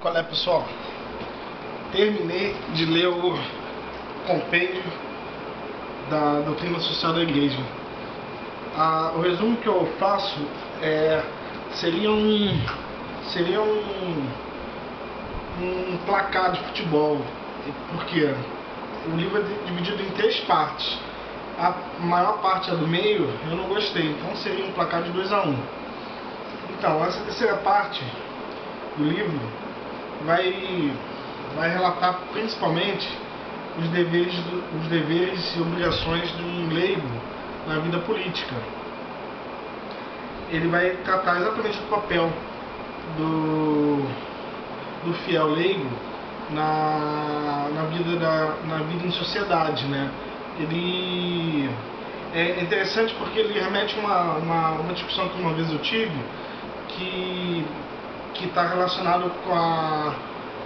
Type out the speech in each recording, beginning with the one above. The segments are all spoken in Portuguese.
Qual é, pessoal? Terminei de ler o compêndio da doutrina social da igreja. Ah, o resumo que eu faço é, seria um seria um, um placar de futebol. Porque o livro é dividido em três partes. A maior parte é do meio, eu não gostei, então seria um placar de 2 a 1 um. Então, essa terceira parte do livro vai, vai relatar principalmente os deveres, os deveres e obrigações de um leigo na vida política. Ele vai tratar exatamente do papel do, do fiel leigo na, na, vida da, na vida em sociedade. Né? Ele é interessante porque ele remete uma, uma, uma discussão que uma vez eu tive que que está relacionado com, a,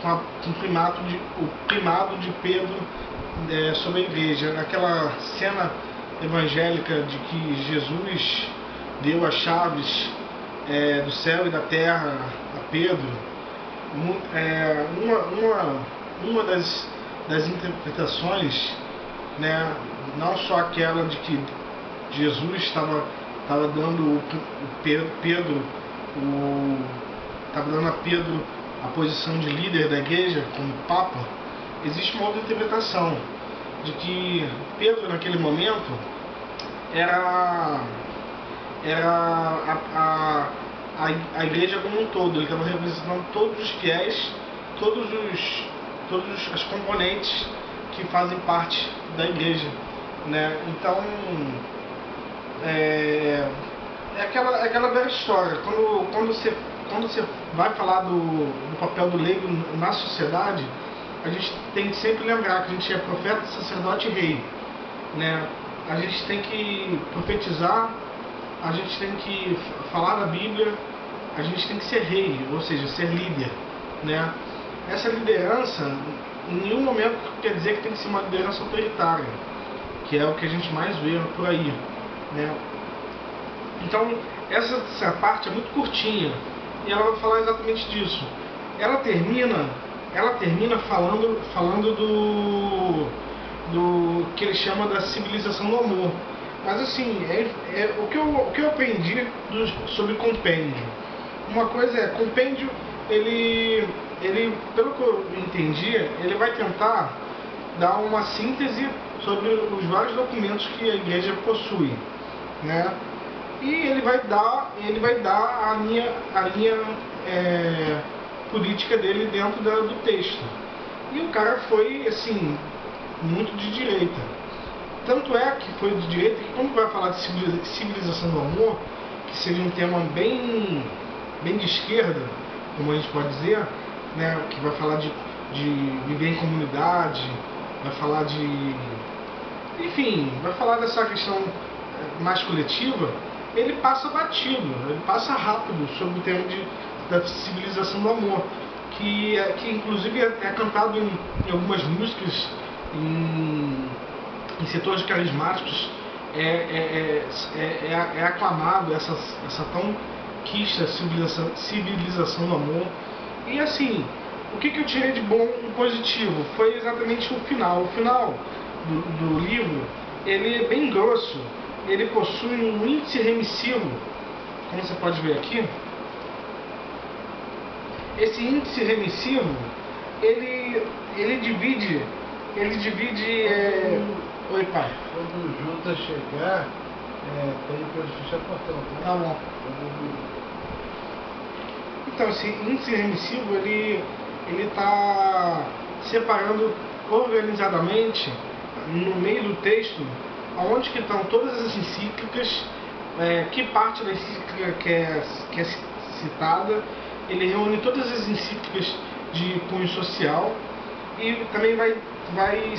com, a, com o, primato de, o primado de Pedro é, sobre a igreja. Naquela cena evangélica de que Jesus deu as chaves é, do céu e da terra a Pedro, é, uma, uma, uma das, das interpretações, né, não só aquela de que Jesus estava dando o Pedro, Pedro o estava dando a Pedro a posição de líder da igreja, como Papa, existe uma outra interpretação de que Pedro, naquele momento, era, era a, a, a, a igreja como um todo, ele estava representando todos os fiéis, todos os todas as componentes que fazem parte da igreja. Né? Então, é, é aquela, é aquela velha história. Quando, quando você quando você vai falar do, do papel do leigo na sociedade, a gente tem que sempre lembrar que a gente é profeta, sacerdote e rei. Né? A gente tem que profetizar, a gente tem que falar da Bíblia, a gente tem que ser rei, ou seja, ser líder. Né? Essa liderança, em nenhum momento quer dizer que tem que ser uma liderança autoritária, que é o que a gente mais vê por aí. Né? Então, essa, essa parte é muito curtinha e ela vai falar exatamente disso. Ela termina, ela termina falando, falando do, do que ele chama da civilização do amor. Mas assim, é, é o, que eu, o que eu aprendi do, sobre compêndio. Uma coisa é, compêndio, ele, ele, pelo que eu entendi, ele vai tentar dar uma síntese sobre os vários documentos que a igreja possui. Né? E ele vai dar, ele vai dar a linha, a linha é, política dele dentro da, do texto. E o cara foi, assim, muito de direita. Tanto é que foi de direita que quando vai falar de civilização do amor, que seria um tema bem, bem de esquerda, como a gente pode dizer, né, que vai falar de, de viver em comunidade, vai falar de. Enfim, vai falar dessa questão mais coletiva, ele passa batido, ele passa rápido sobre o tema de, da civilização do amor, que, é, que inclusive é, é cantado em, em, algumas músicas, em, em setores carismáticos, é, é, é, é aclamado essa, essa tão quista civilização, civilização do amor. E assim, o que, que eu tirei de bom e positivo? Foi exatamente o final. O final do, do livro, ele é bem grosso, ele possui um índice remissivo, como você pode ver aqui. Esse índice remissivo, ele, ele divide, ele divide... É... Oi, pai. Quando o Judas chegar, é, tem que fechar o portão. Tá? tá bom. Então, esse índice remissivo, ele está separando organizadamente, no meio do texto, onde que estão todas as encíclicas, é, que parte da encíclica que é, que é citada, ele reúne todas as encíclicas de cunho social e também vai, vai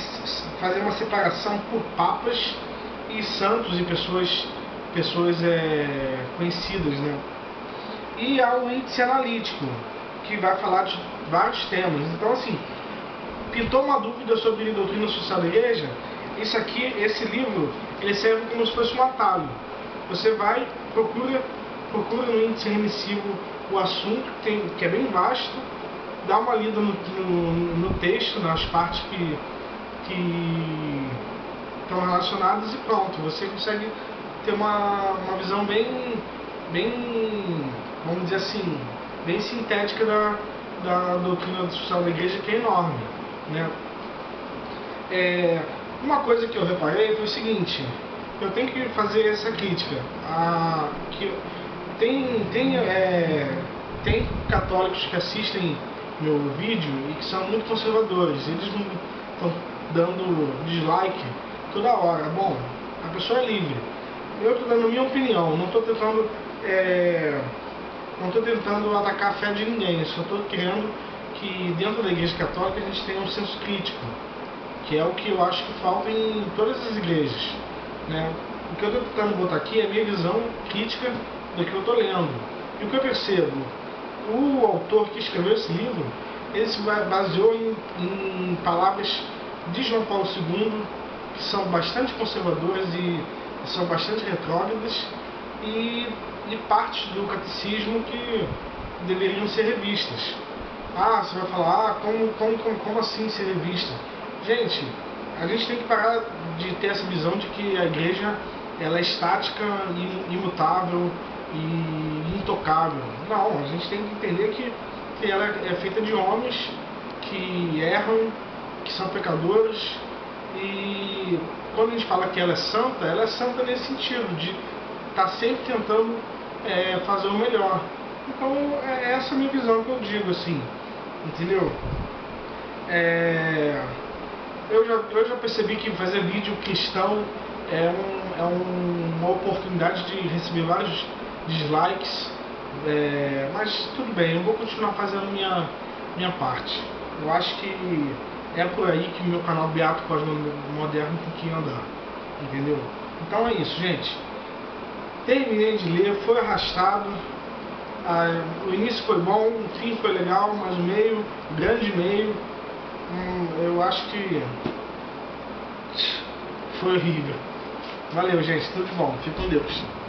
fazer uma separação por papas e santos e pessoas, pessoas é, conhecidas. Né? E há o índice analítico, que vai falar de vários temas. Então, assim, pintou uma dúvida sobre a doutrina social da igreja, isso aqui, esse livro, ele serve como se fosse um atalho. Você vai, procura, procura no índice remissivo o assunto, que, tem, que é bem vasto, dá uma lida no, no, no texto, nas partes que, que estão relacionadas e pronto, você consegue ter uma, uma visão bem, bem, vamos dizer assim, bem sintética da, da doutrina social da igreja, que é enorme. Né? É, uma coisa que eu reparei foi o seguinte, eu tenho que fazer essa crítica. A, que tem, tem, é, tem católicos que assistem meu vídeo e que são muito conservadores. Eles estão dando dislike toda hora. Bom, a pessoa é livre. Eu estou dando minha opinião, não estou tentando. É, não estou tentando atacar a fé de ninguém, eu só estou querendo que dentro da igreja católica a gente tenha um senso crítico, que é o que eu acho que falta em todas as igrejas. Né? O que eu estou tentando botar aqui é a minha visão crítica do que eu estou lendo. E o que eu percebo, o autor que escreveu esse livro, ele se baseou em, em palavras de João Paulo II, que são bastante conservadoras e são bastante retrógradas, e, e partes do catecismo que deveriam ser revistas. Ah, você vai falar, ah, como, como, como, como assim ser revista? Gente, a gente tem que parar de ter essa visão de que a igreja ela é estática, imutável e intocável. Não, a gente tem que entender que, que ela é feita de homens que erram, que são pecadores e quando a gente fala que ela é santa, ela é santa nesse sentido, de estar tá sempre tentando é, fazer o melhor. Então é essa a minha visão que eu digo assim, entendeu? É, eu, já, eu já percebi que fazer vídeo cristão é, um, é um, uma oportunidade de receber vários dislikes, é, mas tudo bem, eu vou continuar fazendo minha, minha parte. Eu acho que é por aí que meu canal Beato Cosmo-Moderno tem que andar, entendeu? Então é isso, gente. Terminei de ler, foi arrastado. Ah, o início foi bom, o fim foi legal, mas o meio, grande meio, hum, eu acho que foi horrível. Valeu, gente. Tudo bom. Fique com Deus.